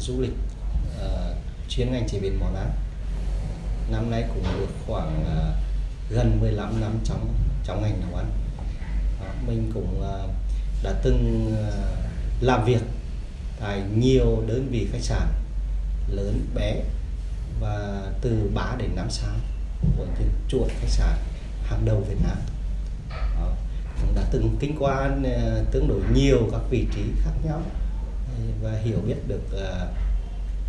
du lịch ờ, uh, chuyên ngành chế biến món ăn. Năm nay cũng được khoảng uh, gần 15 năm trong trong ngành nấu ăn. Đó, mình cũng uh, đã từng uh, làm việc tại nhiều đơn vị khách sạn lớn bé và từ 3 đến 5 sao của những chuột khách sạn hàng đầu Việt Nam. Đó. cũng đã từng kinh qua uh, tương đối nhiều các vị trí khác nhau và hiểu biết được ờ,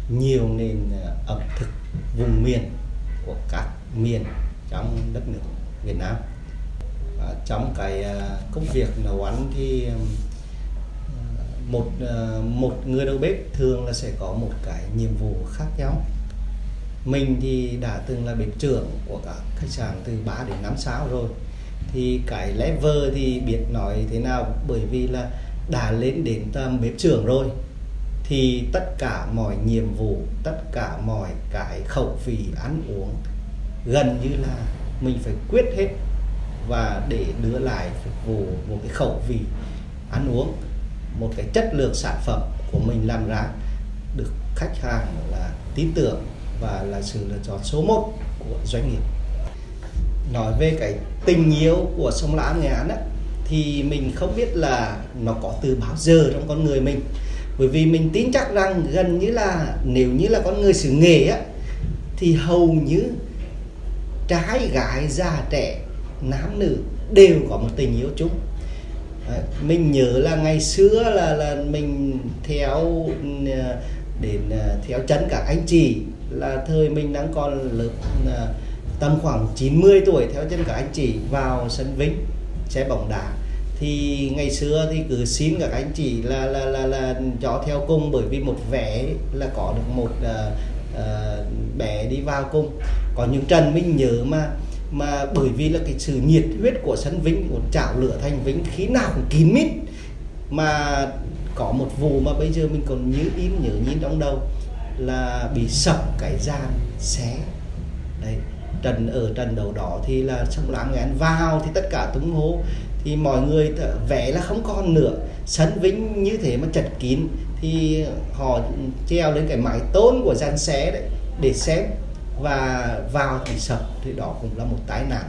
nhiều nền ờ, ẩm thực vùng miền của các miền trong đất nước Việt Nam. Trong cái ờ, công việc nấu ăn thì một một người đầu bếp thường là sẽ có một cái nhiệm vụ khác nhau. Mình thì đã từng là bếp trưởng của các khách sạn từ 3 đến 5 sao rồi. Thì cái level thì biết nói thế nào? Bởi vì là đã lên đến bếp trưởng rồi thì tất cả mọi nhiệm vụ tất cả mọi cái khẩu vị ăn uống gần như là mình phải quyết hết và để đưa lại phục vụ một cái khẩu vị ăn uống một cái chất lượng sản phẩm của mình làm ra được khách hàng là tin tưởng và là sự lựa chọn số 1 của doanh nghiệp. Nói về cái tình yêu của sông Lam Nghệ An á, thì mình không biết là nó có từ bao giờ trong con người mình. Bởi vì mình tin chắc rằng gần như là nếu như là con người xứ nghề á, thì hầu như trai, gái, già, trẻ, nam, nữ đều có một tình yêu chung. Mình nhớ là ngày xưa là là mình theo ờ, đến ờ, theo chân các anh chị là thời mình đang còn lớp ờ, tầm khoảng 90 tuổi theo chân các anh chị vào sân Vinh xe bóng đá thì ngày xưa thì cứ xin các anh chị là là là là cho theo cùng bởi vì một vé là có được một uh, uh, bé đi vào cùng. Có những trần mình nhớ mà mà bởi vì là cái sự nhiệt huyết của sân vĩnh của chảo lửa thành vĩnh khí nào cũng kín mít. Mà có một vụ mà bây giờ mình còn nhớ in nhớ nhìn trong đầu là bị sập cái gian xé đấy trần ở trần đầu đó thì là sông lãng Nghệ anh vào thì tất cả tung hô thì mọi người vẽ là không còn nữa. Sân vĩnh như thế mà chật kín. Thì họ treo lên cái mái tôn của gian xé đấy để xem và vào thì sập thì đó cũng là một tai nạn.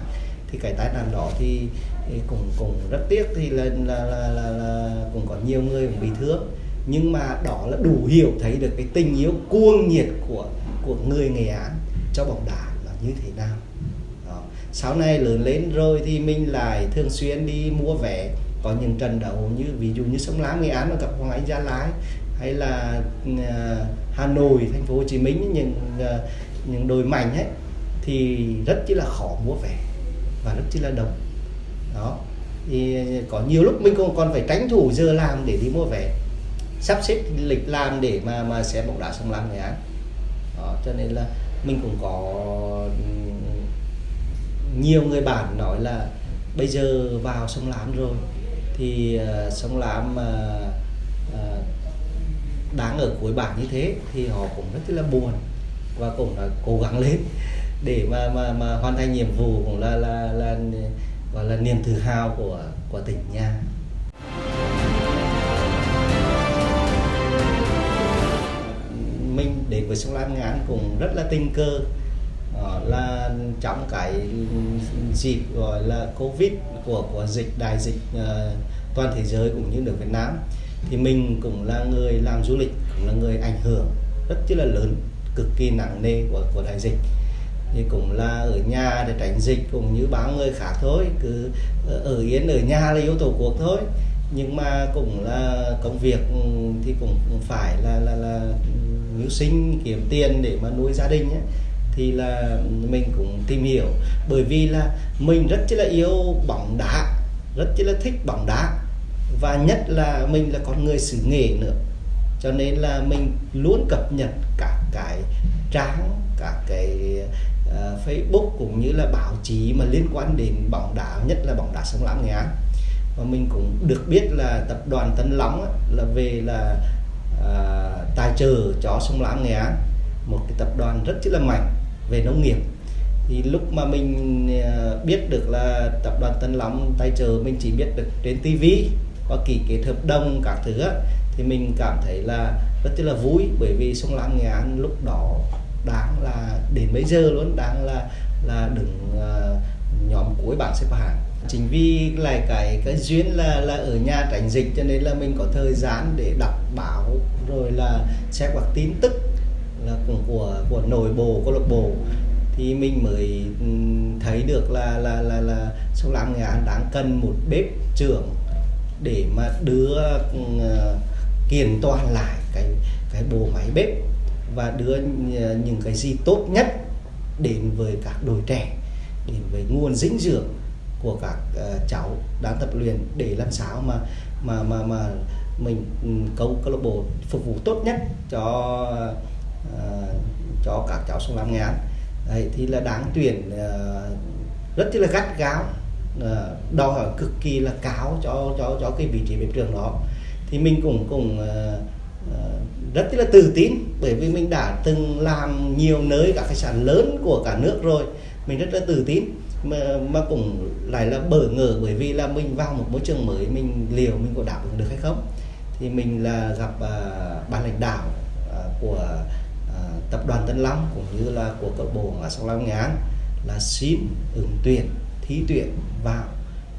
Thì cái tai nạn đó thì, thì cũng cũng rất tiếc. Thì là là, là là là cũng có nhiều người cũng bị thương. Nhưng mà đó là đủ hiểu thấy được cái tình yêu cuồng nhiệt của của người Nghệ An cho bóng đá là như thế nào sau này lớn lên rồi thì mình lại thường xuyên đi mua vé. Có những trận đấu như ví dụ như sông Lam Nghệ An mà gặp Hoàng Anh Gia Lai hay là uh, Hà Nội thành phố Hồ Chí Minh những uh, những đội mạnh ấy thì rất chỉ là khó mua vé và rất chỉ là đông. Đó. Thì có nhiều lúc mình còn còn phải tránh thủ giờ làm để đi mua vé. Sắp xếp lịch làm để mà mà xem bóng đá sông Lam Nghệ An. Đó cho nên là mình cũng có nhiều người bạn nói là bây giờ vào sông Lam rồi thì uh, sông Lam uh, uh, đang ở cuối bảng như thế thì họ cũng rất là buồn và cũng đã cố gắng lên để mà mà mà hoàn thành nhiệm vụ cũng là là là gọi là niềm tự hào của của tỉnh nha mình đến với sông Lam Ngán cũng rất là tình cờ. Ờ, là trong cái dịp gọi là covid của của dịch đại dịch uh, toàn thế giới cũng như nước Việt Nam thì mình cũng là người làm du lịch cũng là người ảnh hưởng rất chi là lớn cực kỳ nặng nề của của đại dịch. Thì cũng là ở nhà để tránh dịch cũng như bao người khác thôi cứ ở yên ở nhà là yếu tổ quốc thôi. Nhưng mà cũng là công việc ừ, thì cũng phải là là là ừ, mưu sinh kiếm tiền để mà nuôi gia đình ấy thì là mình cũng tìm hiểu. Bởi vì là mình rất là yêu bóng đá rất là thích bóng đá. Và nhất là mình là con người xứ nghệ nữa. Cho nên là mình luôn cập nhật các cái trang các cái uh, Facebook cũng như là báo chí mà liên quan đến bóng đá nhất là bóng đá sông Lam Nghệ An. Và mình cũng được biết là tập đoàn Tân Long á, là về là uh, tài trợ cho sông Lam Nghệ An một cái tập đoàn rất là mạnh về nông nghiệp. Thì lúc mà mình ờ, biết được là tập đoàn Tân Long tài trợ mình chỉ biết được trên TV có ký kết hợp đồng các thứ á, thì mình cảm thấy là rất là vui. Bởi vì sông Lam Nghệ An lúc đó đang là đến bây giờ luôn đang là là đứng uh, nhóm cuối bảng xếp hạng. Chính vì lại cái cái duyên là là ở nhà tránh dịch cho nên là mình có thời gian để đọc báo rồi là xem các tin tức là của của nội bộ câu lạc bộ. Thì mình mới thấy được là là là là sông Lam Nghệ An đang cần một bếp trưởng để mà đưa uh, kiện toàn lại cái cái bộ máy bếp và đưa ờ, những cái gì tốt nhất đến với các đội trẻ đến với nguồn dinh dưỡng của các uh, cháu đang tập luyện để làm sao mà mà mà mà mình câu câu lạc bộ phục vụ tốt nhất cho Ờ, cho các cháu xuống làm nghề. Án đấy thì là đáng tuyển uh, rất là gắt gáo uh, ờ, đòi hỏi cực kỳ là cáo cho cho cho cái vị trí bếp trưởng đó. Thì mình cũng cũng uh, rất là tự tin bởi vì mình đã từng làm nhiều nơi các khách sạn lớn của cả nước rồi mình rất là tự tin. Mà, mà cũng lại là bỡ ngỡ bởi vì là mình vào một môi trường mới mình liều mình có đáp ứng được hay không? Thì mình là gặp uh, ban lãnh đạo uh, của uh, tập đoàn Tân Long cũng như là của câu bộ ở Sông Lam Nghệ An là xin ứng tuyển thi tuyển vào.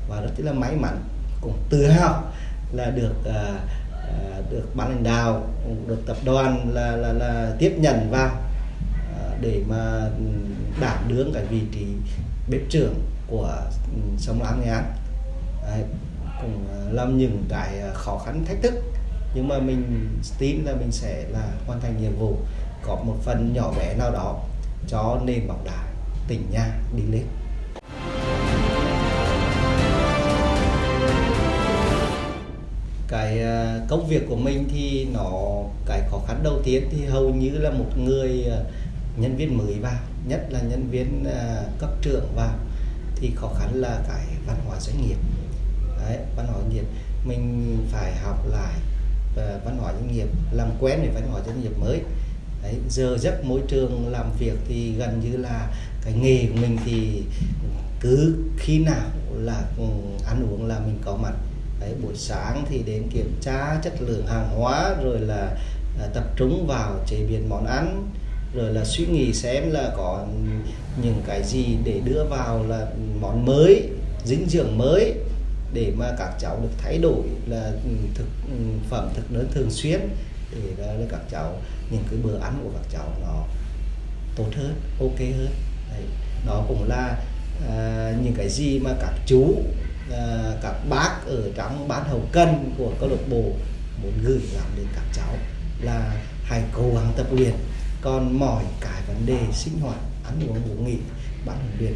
Và rất là may mắn cũng tự hào là được uh, được ban lãnh đạo được tập đoàn là là, là tiếp nhận vào à, để mà đảm đương cái vị trí bếp trưởng của ừ, sông Lam Nghệ An Đấy, cũng làm những cái khó khăn thách thức nhưng mà mình tin là mình sẽ là hoàn thành nhiệm vụ có một phần nhỏ bé nào đó cho nền bóng đá tỉnh nhà đi lên. Cái ờ, công việc của mình thì nó cái khó khăn đầu tiên thì hầu như là một người ờ, nhân viên mới vào nhất là nhân viên ờ, cấp trưởng vào thì khó khăn là cái văn hóa doanh nghiệp. Đấy, văn hóa doanh nghiệp. Mình phải học lại văn hóa doanh nghiệp làm quen với văn hóa doanh nghiệp mới. Đấy, giờ giấc môi trường làm việc thì gần như là cái nghề của mình thì cứ khi nào là ừ, ăn uống là mình có mặt. Đấy, buổi sáng thì đến kiểm tra chất lượng hàng hóa rồi là à, tập trung vào chế biến món ăn rồi là suy nghĩ xem là có những cái gì để đưa vào là món mới dinh dưỡng mới để mà các cháu được thay đổi là ừ, thực ừ, phẩm thực đơn thường xuyên để là các cháu những cái bữa ăn của các cháu nó tốt hơn ok hơn Đấy. đó cũng là à, những cái gì mà các chú à, các bác ở trong ban hậu cần của câu lạc bộ muốn gửi gắm đến các cháu là hãy cố gắng tập luyện còn mọi cái vấn đề sinh hoạt ăn uống ngủ nghỉ ban huấn luyện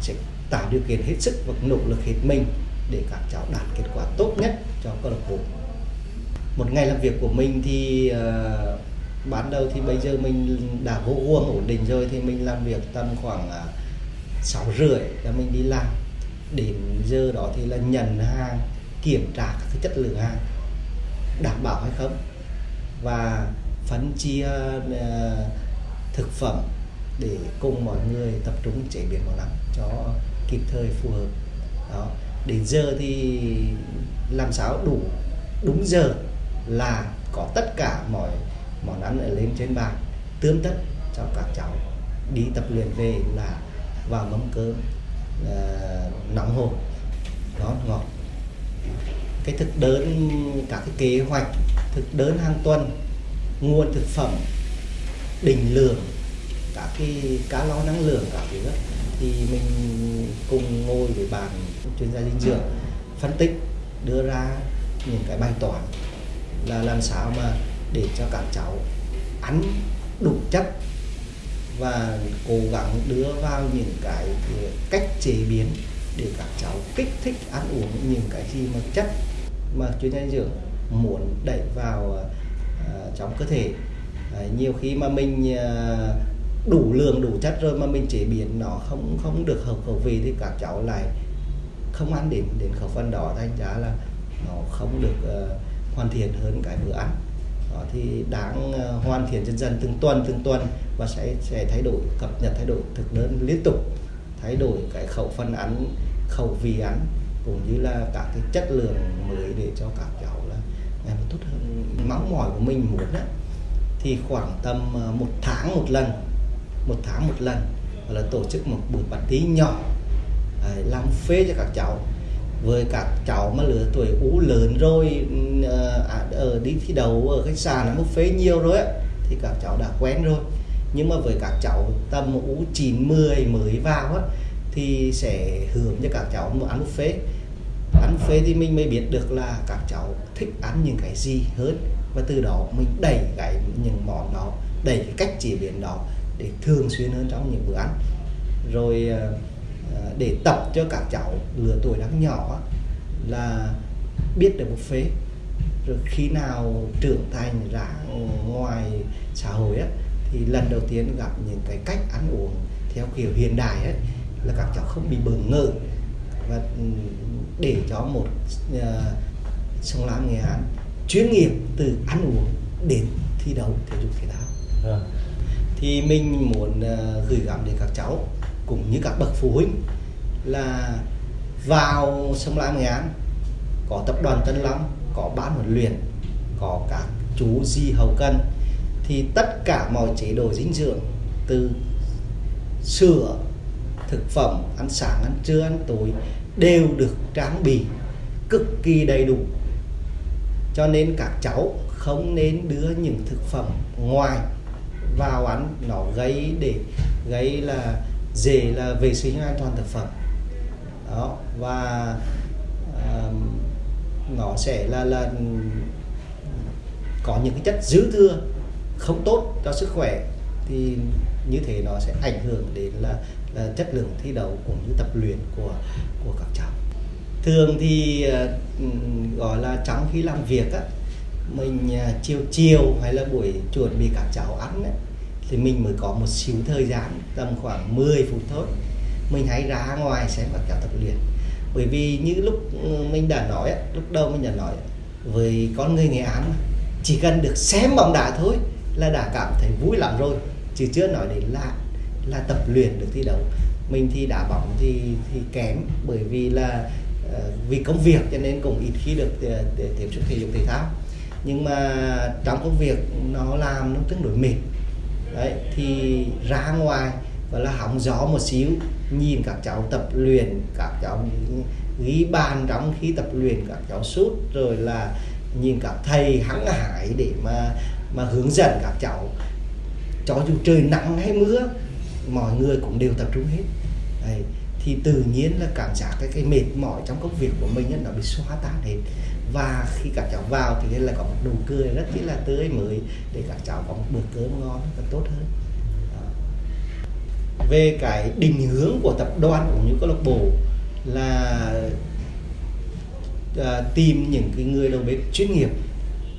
sẽ tạo điều kiện hết sức và nỗ lực hết mình để các cháu đạt kết quả tốt nhất cho câu lạc bộ một ngày làm việc của mình thì uh, ban đầu thì bây giờ mình đã vô guồng ổn định rồi thì mình làm việc tầm khoảng à, sáu rưỡi là mình đi làm. Đến giờ đó thì là nhận hàng, kiểm tra các chất lượng hàng, đảm bảo hay không? Và phân chia à, thực phẩm để cùng mọi người tập trung chế biến món ăn cho kịp thời phù hợp. Đó. Đến giờ thì làm sao đủ, đúng giờ là có tất cả mọi món ăn ở lên trên bàn tươm tất cho các cháu đi tập luyện về là vào mâm cơm uh, nóng hổi đó ngọt. Cái thực đơn các cái kế hoạch thực đơn hàng tuần nguồn thực phẩm định lượng các cái cá lo năng lượng các thứ thì mình cùng ngồi với bàn chuyên gia dinh dưỡng phân tích đưa ra những cái bài toán là làm sao mà để cho các cháu ăn đủ chất và cố gắng đưa vào những cái cách chế biến để các cháu kích thích ăn uống những cái gì mà chất mà chuyên gia dinh dưỡng muốn đẩy vào uh, trong cơ thể. Uh, nhiều khi mà mình uh, đủ lượng đủ chất rồi mà mình chế biến nó không không được hợp khẩu vị thì các cháu lại không ăn đến đến khẩu phần đó thành ra là nó không được uh, hoàn thiện hơn cái bữa ăn đó, thì đáng ờ, hoàn thiện dần dần từng tuần từng tuần và sẽ sẽ thay đổi cập nhật thay đổi thực đơn liên tục thay đổi cái khẩu phần ăn khẩu vị ăn cũng như là các cái chất lượng mới để cho các cháu là ngày một tốt hơn. Mong mỏi của mình muốn đó, thì khoảng tầm ờ, một tháng một lần một tháng một lần là tổ chức một buổi party nhỏ làm phê cho các cháu với các cháu mà lứa tuổi ú lớn rồi ừ, ờ, à, ở đi thi đấu ở khách sạn ở buffet nhiều rồi á thì các cháu đã quen rồi. Nhưng mà với các cháu tầm ú 9 10 mới vào á thì sẽ hướng cho các cháu một ăn buffet. Ăn buffet thì mình mới biết được là các cháu thích ăn những cái gì hơn. Và từ đó mình đẩy cái những món đó đẩy cái cách chế biến đó để thường xuyên hơn trong những bữa ăn. Rồi ờ, để tập cho các cháu lứa tuổi đang nhỏ là biết được một phế. Rồi khi nào trưởng thành ra ngoài xã hội á, thì lần đầu tiên gặp những cái cách ăn uống theo kiểu hiện đại ấy, là các cháu không bị bỡ ngỡ. Và để cho một uh, sông lam nghệ an chuyên nghiệp từ ăn uống đến thi đấu thể dục thể thao. À. thì mình muốn uh, gửi gắm đến các cháu cũng như các bậc phụ huynh là vào sông Lam Nghệ An, có tập đoàn Tân Long, có ban huấn luyện, có các chú di hậu cân thì tất cả mọi chế độ dinh dưỡng từ sữa, thực phẩm, ăn sáng, ăn trưa, ăn tối đều được trang bị cực kỳ đầy đủ. Cho nên các cháu không nên đưa những thực phẩm ngoài vào ăn, nó gây để, gây là dễ là vệ sinh an toàn thực phẩm. Đó và uh, nó sẽ là là có những cái chất dư thừa không tốt cho sức khỏe thì như thế nó sẽ ảnh hưởng đến là, là chất lượng thi đấu cũng như tập luyện của của các cháu. Thường thì uh, gọi là trong khi làm việc á mình uh, chiều chiều hay là buổi chuẩn bị các cháu ăn ấy, thì mình mới có một xíu thời gian, tầm khoảng 10 phút thôi. Mình hãy ra ngoài xem và cháu tập luyện. Bởi vì như lúc ừ, mình đã nói lúc đầu mình đã nói, với con người nghệ án chỉ cần được xem bóng đá thôi là đã cảm thấy vui lắm rồi. Chứ chưa nói đến là là tập luyện được thi đấu. Mình thì đá bóng thì thì kém, bởi vì là ờ, vì công việc cho nên cũng ít khi được ờ, tiếp xúc thể dục thể thao. Nhưng mà trong công việc nó làm nó tương đối mệt đấy, thì ra ngoài và là hóng gió một xíu, nhìn các cháu tập luyện, các cháu ghi bàn trong khi tập luyện, các cháu sút, rồi là nhìn các thầy hăng hải để mà mà hướng dẫn các cháu cho dù trời nắng hay mưa, mọi người cũng đều tập trung hết Đấy. thì tự nhiên là cảm giác cái cái mệt mỏi trong công việc của mình nó bị xóa tan hết và khi các cháu vào thì là có một nụ cười rất chỉ là tươi mới để các cháu có một bữa cơm ngon và tốt hơn. Về cái định hướng của tập đoàn cũng như câu lạc bộ là à, tìm những cái người đầu bếp chuyên nghiệp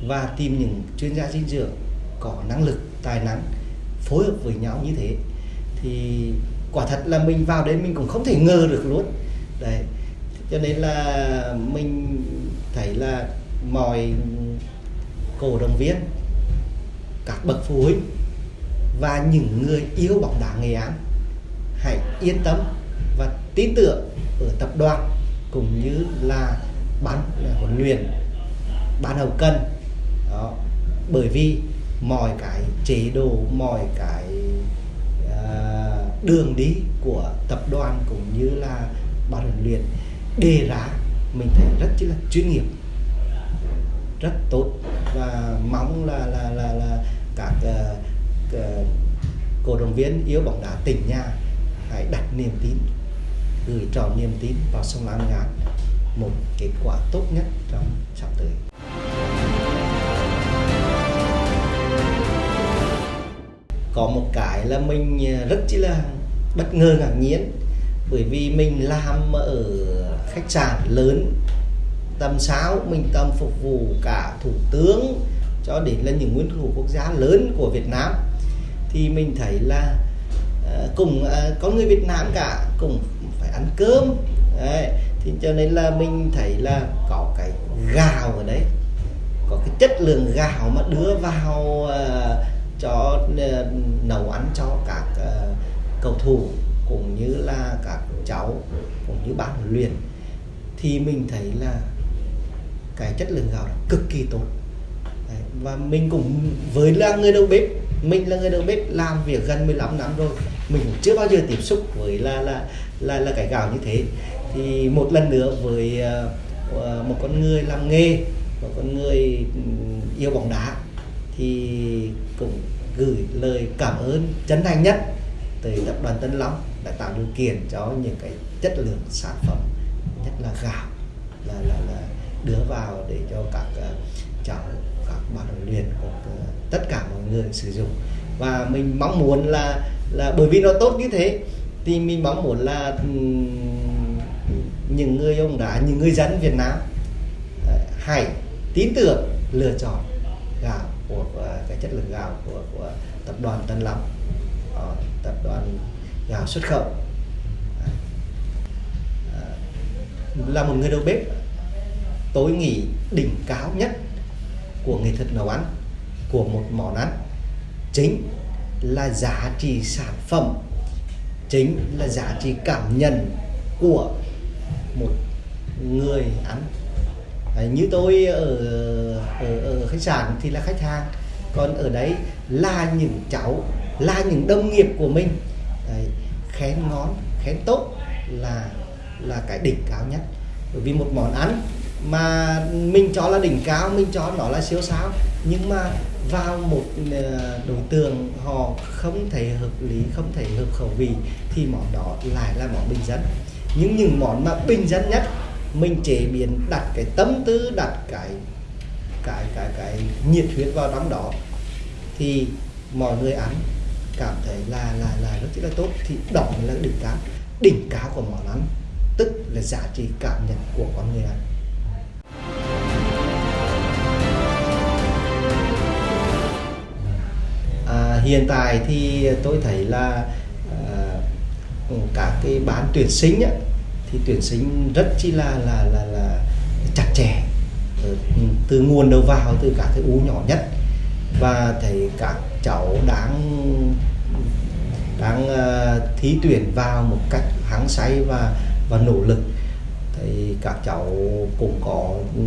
và tìm những chuyên gia dinh dưỡng có năng lực tài năng phối hợp với nhau như thế thì quả thật là mình vào đấy mình cũng không thể ngờ được luôn. Đấy cho nên là mình thấy là mọi cổ động viên các bậc phụ huynh và những người yêu bóng đá Nghệ An hãy yên tâm và tin tưởng ở tập đoàn cũng như là ban huấn luyện ban hậu cần, đó bởi vì mọi cái chế độ mọi cái uh, đường đi của tập đoàn cũng như là ban huấn luyện đề ra mình thấy rất là chuyên nghiệp rất tốt và mong là là là là các uh, uh, cổ động viên yêu bóng đá tỉnh nhà hãy đặt niềm tin gửi tròn niềm tin vào sông Lam Ngạn một kết quả tốt nhất trong sắp tới. Có một cái là mình ờ, rất chỉ là bất ngờ ngạc nhiên bởi vì mình làm ở khách sạn lớn tầm sáu mình tầm phục vụ cả thủ tướng cho đến là những nguyên thủ quốc gia lớn của Việt Nam. Thì mình thấy là ờ, uh, cùng uh, ờ, có người Việt Nam cả cùng phải ăn cơm. Đấy. thì cho nên là mình thấy là có cái gạo ở đấy. Có cái chất lượng gạo mà đưa vào uh, cho uh, nấu ăn cho các uh, cầu thủ cũng như là các cháu cũng như ban huấn luyện thì mình thấy là cái chất lượng gạo cực kỳ tốt. Đấy, và mình cũng với là người đầu bếp mình là người đầu bếp làm việc gần 15 năm rồi mình cũng chưa bao giờ tiếp xúc với là là là là cái gạo như thế. Thì một lần nữa với uh, một con người làm nghề một con người ừ, yêu bóng đá thì cũng gửi lời cảm ơn chân thành nhất tới tập đoàn Tân Long đã tạo điều kiện cho những cái chất lượng sản phẩm nhất là gạo là là là đưa vào để cho các uh, cháu các bạn huấn luyện của uh, tất cả mọi người sử dụng. Và mình mong muốn là là bởi vì nó tốt như thế thì mình mong muốn là um, những người ông đã những người dân Việt Nam uh, hãy tin tưởng lựa chọn gạo của cái chất lượng gạo của của tập đoàn Tân Long vào xuất khẩu. Là một người đầu bếp tối nghỉ đỉnh cao nhất của nghệ thuật nấu ăn của một món ăn. Chính là giá trị sản phẩm chính là giá trị cảm nhận của một người ăn. Đấy, như tôi ở, ở ở khách sạn thì là khách hàng còn ở đấy là những cháu là những đồng nghiệp của mình đấy, khen ngon khen tốt là là cái đỉnh cao nhất. Bởi vì một món ăn mà mình cho là đỉnh cao mình cho nó là siêu sao nhưng mà vào một ờ, đối tượng họ không thể hợp lý không thể hợp khẩu vị thì món đó lại là món bình dân. Nhưng những món mà bình dân nhất mình chế biến đặt cái tâm tư đặt cái cái cái cái nhiệt huyết vào trong đó thì mọi người ăn cảm thấy là là là rất là tốt. Thì đó là đỉnh cao đỉnh cao của món ăn. Tức là giá trị cảm nhận của con người ăn. À, hiện tại thì tôi thấy là à, các cái bán tuyển sinh á, thì tuyển sinh rất chi là là là, là chặt chẽ ờ, từ nguồn đầu vào từ các cái u nhỏ nhất. Và thấy các cháu đang đang ờ, uh, thí tuyển vào một cách hăng say và và nỗ lực. Thì các cháu cũng có ừ,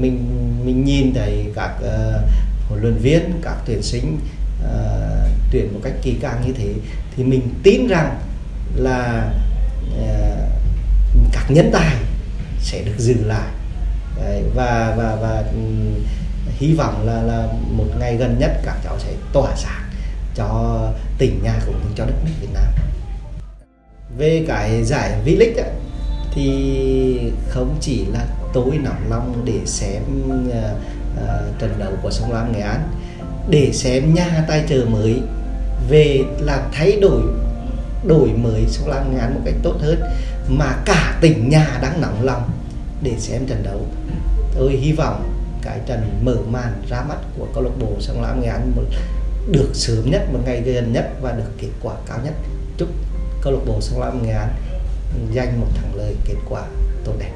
mình mình nhìn thấy các uh, huấn luyện viên các tuyển sinh uh, tuyển một cách kỳ càng như thế thì mình tin rằng là uh, các nhân tài sẽ được giữ lại. Đấy, và và và um, hy vọng là là một ngày gần nhất các cháu sẽ tỏa sáng cho tỉnh nhà cũng như cho đất nước Việt Nam. Về cái giải V-League thì không chỉ là tôi nóng lòng để xem uh, uh, trận đấu của sông Lam Nghệ An để xem nhà tài trợ mới về là thay đổi đổi mới sông Lam Nghệ An một cách tốt hơn mà cả tỉnh nhà đang nóng lòng để xem trận đấu. Tôi hy vọng cái trận mở màn ra mắt của câu lạc bộ sông Lam Nghệ An một được sớm nhất, một ngày gần nhất và được kết quả cao nhất. Chúc câu lạc bộ sông lam nghệ an giành một thắng lợi kết quả tốt đẹp.